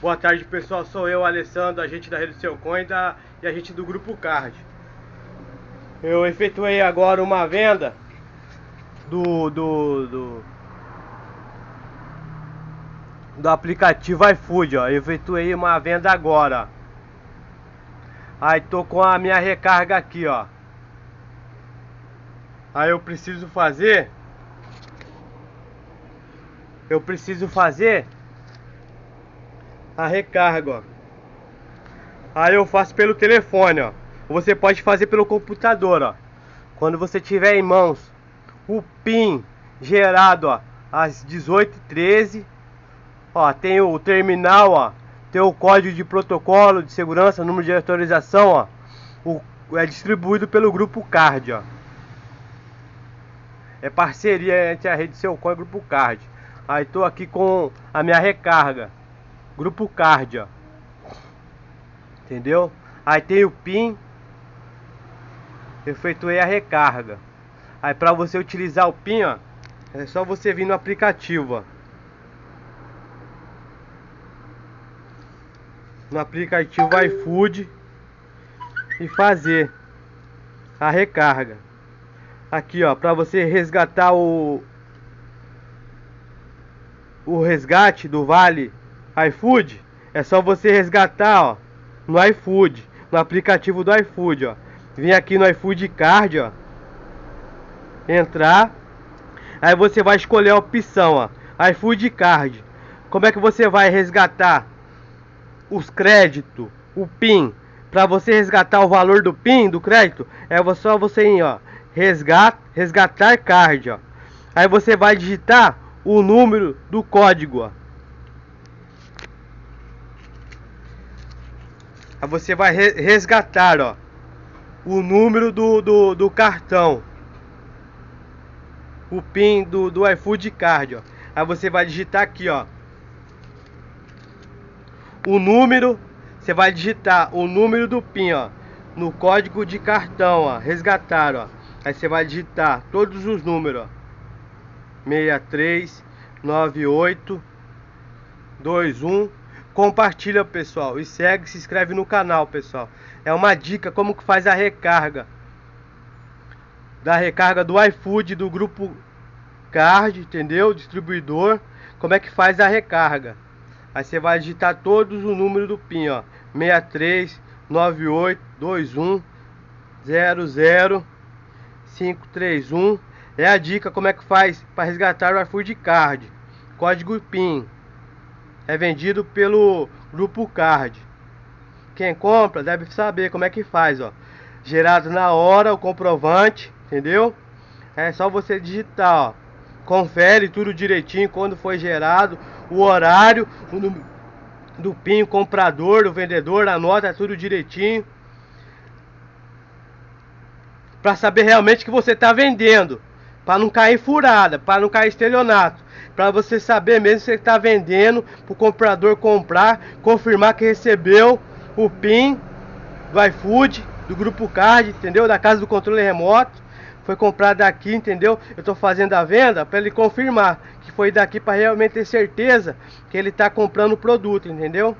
Boa tarde pessoal, sou eu, Alessandro, agente da Rede Seu Coin da, e agente do Grupo Card. Eu efetuei agora uma venda do, do, do, do aplicativo iFood, ó. Eu efetuei uma venda agora. Aí tô com a minha recarga aqui, ó. Aí eu preciso fazer Eu preciso fazer a recarga, ó. Aí eu faço pelo telefone, ó. Você pode fazer pelo computador, ó. Quando você tiver em mãos o PIN gerado, ó, às 18h13, ó, tem o terminal, ó, tem o código de protocolo de segurança, número de autorização, ó. O, é distribuído pelo grupo Card, ó. É parceria entre a rede Seu e o grupo Card. Aí tô aqui com a minha recarga. Grupo Card, ó. Entendeu? Aí tem o PIN. Efetuei a recarga. Aí para você utilizar o PIN, ó, é só você vir no aplicativo, ó. No aplicativo iFood e fazer a recarga. Aqui, ó, para você resgatar o o resgate do Vale iFood, é só você resgatar, ó, no iFood, no aplicativo do iFood, ó. Vem aqui no iFood Card, ó. Entrar. Aí você vai escolher a opção, ó, iFood Card. Como é que você vai resgatar os créditos, o PIN, para você resgatar o valor do PIN do crédito? É só você ir, ó, resgat, resgatar card, ó. Aí você vai digitar o número do código, ó. Aí você vai resgatar, ó, o número do, do, do cartão. O PIN do, do iFood Card, ó. Aí você vai digitar aqui, ó. O número, você vai digitar o número do PIN, ó. No código de cartão, ó. Resgatar, ó. Aí você vai digitar todos os números, ó. 63 98 21 compartilha pessoal e segue, se inscreve no canal pessoal. É uma dica como que faz a recarga da recarga do iFood do grupo Card, entendeu? Distribuidor, como é que faz a recarga? Aí você vai digitar todos os números do PIN, ó, 63 98 21 00 531. É a dica como é que faz para resgatar o iFood Card. Código PIN é vendido pelo Grupo Card. Quem compra deve saber como é que faz, ó. Gerado na hora o comprovante, entendeu? É só você digitar, ó. Confere tudo direitinho quando foi gerado, o horário, o número do PIN, comprador, o vendedor, anota tudo direitinho. Para saber realmente que você está vendendo, para não cair furada, para não cair estelionato para você saber mesmo se você está vendendo, para o comprador comprar, confirmar que recebeu o PIN do iFood, do Grupo Card, entendeu? Da casa do controle remoto. Foi comprado daqui, entendeu? Eu estou fazendo a venda para ele confirmar que foi daqui para realmente ter certeza que ele está comprando o produto, entendeu?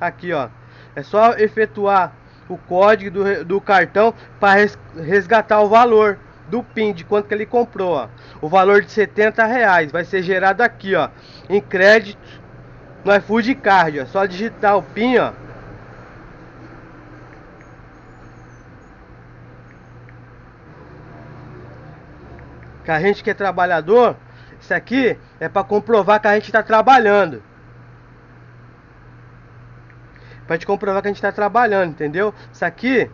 Aqui, ó. É só efetuar o código do, do cartão para resgatar o valor do PIN, de quanto que ele comprou, ó. O valor de 70 reais vai ser gerado aqui, ó, em crédito no iFood Card, ó. Só digitar o PIN, ó. Que a gente que é trabalhador, isso aqui é para comprovar que a gente está trabalhando. Para te comprovar que a gente está trabalhando, entendeu? Isso aqui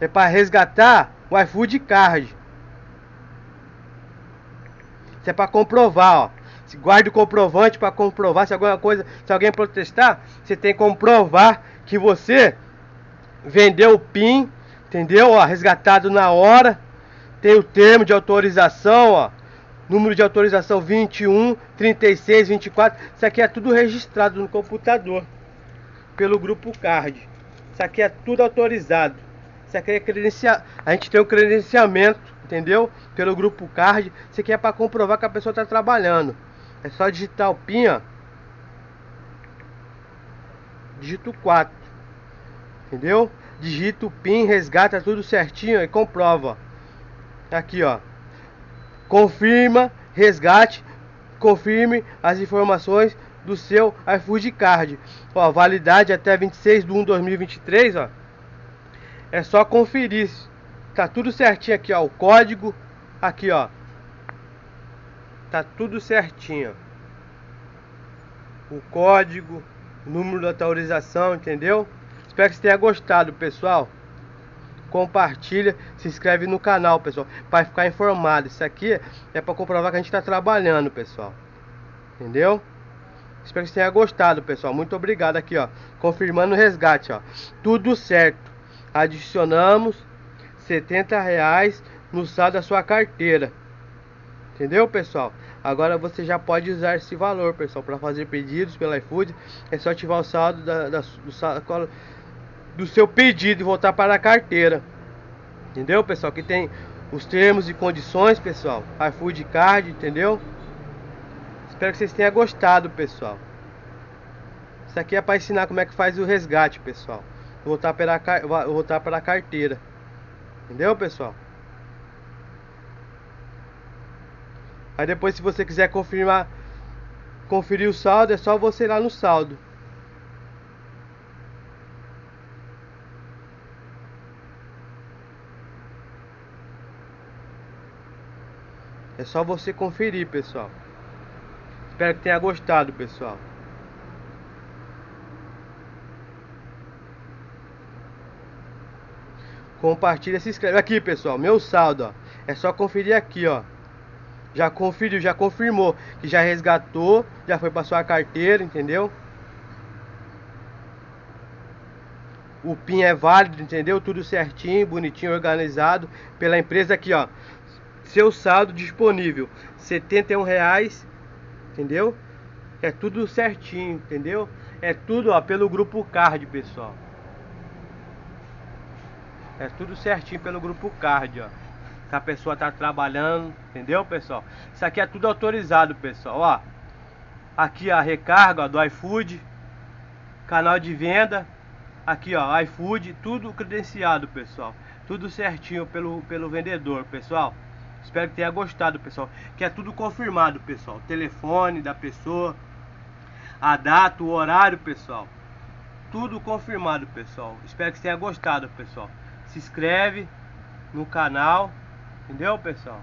é para resgatar o iFood Card. Isso é para comprovar, ó. Se guarde o comprovante para comprovar se alguma coisa, se alguém protestar, você tem que comprovar que você vendeu o PIN, entendeu? Ó, resgatado na hora. Tem o termo de autorização, ó. Número de autorização 21, 36, 24. Isso aqui é tudo registrado no computador pelo grupo Card. Isso aqui é tudo autorizado. Aqui é credenciar. A gente tem o um credenciamento, entendeu? Pelo grupo card. Aqui é para comprovar que a pessoa está trabalhando. É só digitar o PIN, ó. digito 4. Entendeu? Digita o PIN, resgata tudo certinho e comprova. Aqui, ó. Confirma, resgate, confirme as informações do seu iFood Card. Ó, validade até 26 de 1 de 2023, ó. É só conferir. Tá tudo certinho aqui, ó, o código aqui, ó. Tá tudo certinho. O código, o número da autorização, entendeu? Espero que você tenha gostado, pessoal. Compartilha, se inscreve no canal, pessoal, para ficar informado. Isso aqui é para comprovar que a gente está trabalhando, pessoal. Entendeu? Espero que você tenha gostado, pessoal. Muito obrigado aqui, ó. Confirmando o resgate, ó. Tudo certo. Adicionamos 70 reais no saldo da sua carteira. Entendeu, pessoal? Agora você já pode usar esse valor, pessoal, para fazer pedidos pelo iFood. É só ativar o saldo da, da, do, do seu pedido e voltar para a carteira. Entendeu, pessoal? Que tem os termos e condições, pessoal. iFood Card, entendeu? Espero que vocês tenham gostado, pessoal. Isso aqui é para ensinar como é que faz o resgate, pessoal. Voltar para a, voltar para a carteira. Entendeu, pessoal? Aí depois, se você quiser confirmar, conferir o saldo, é só você ir lá no saldo. É só você conferir, pessoal. Espero que tenha gostado, pessoal. Compartilha, se inscreve. Aqui, pessoal, meu saldo, ó. É só conferir aqui, ó. Já conferiu, já confirmou que já resgatou, já foi para sua carteira, entendeu? O PIN é válido, entendeu? Tudo certinho, bonitinho, organizado pela empresa aqui, ó. Seu saldo disponível, R$ reais entendeu? É tudo certinho, entendeu? É tudo ó, pelo grupo card, pessoal. É tudo certinho pelo grupo card, ó. Que a pessoa tá trabalhando, entendeu, pessoal? Isso aqui é tudo autorizado, pessoal, ó. Aqui a recarga ó, do iFood, canal de venda, aqui ó, iFood, tudo credenciado, pessoal. Tudo certinho pelo, pelo vendedor, pessoal. Espero que tenha gostado, pessoal. Que é tudo confirmado, pessoal. telefone da pessoa, a data, o horário, pessoal. Tudo confirmado, pessoal. Espero que tenha gostado, pessoal. Se inscreve no canal, entendeu, pessoal?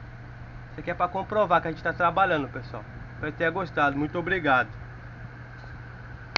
Isso aqui é para comprovar que a gente está trabalhando, pessoal. Espero que tenha gostado. Muito obrigado.